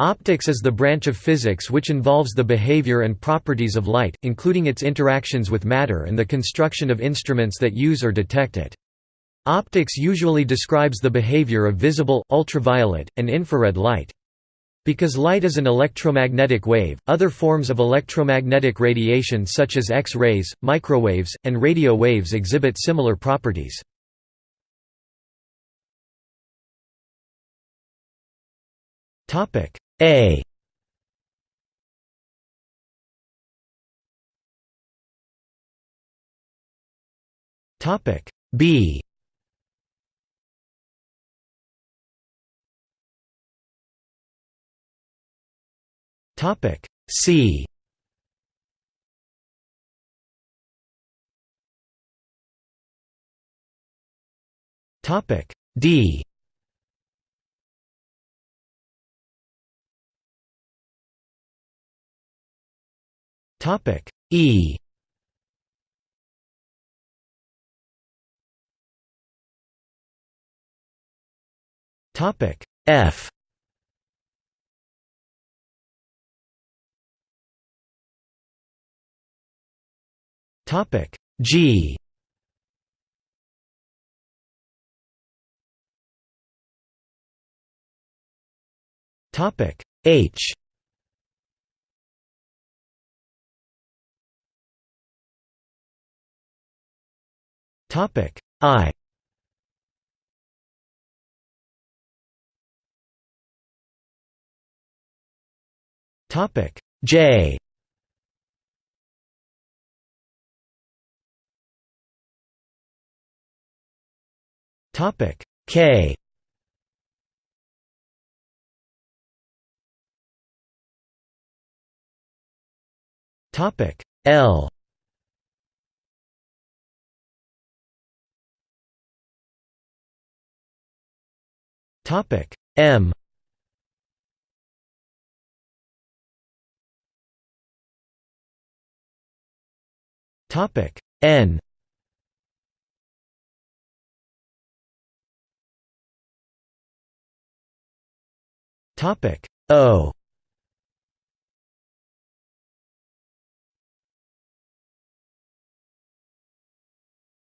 Optics is the branch of physics which involves the behavior and properties of light, including its interactions with matter and the construction of instruments that use or detect it. Optics usually describes the behavior of visible, ultraviolet, and infrared light. Because light is an electromagnetic wave, other forms of electromagnetic radiation such as X-rays, microwaves, and radio waves exhibit similar properties. A. Topic. B. Topic. C. Topic. D Topic E. Topic F. Topic G. Topic H Topic. I. Topic. J. Topic. K. Topic. L Topic. M. Topic. N. Topic. O.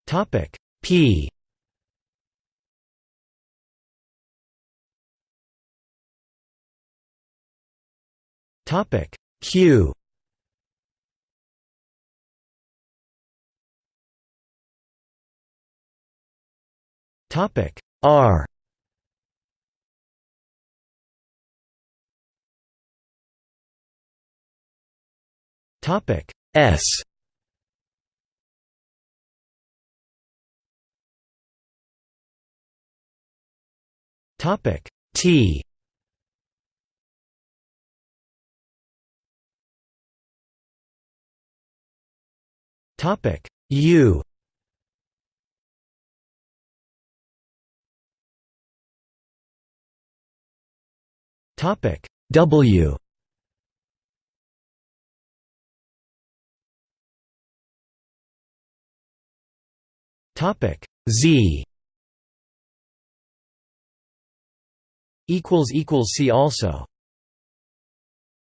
Topic. P Topic. Q Topic. R. Topic. S. Topic. T Topic. U. Topic. W. Topic. Z. Equals equals see also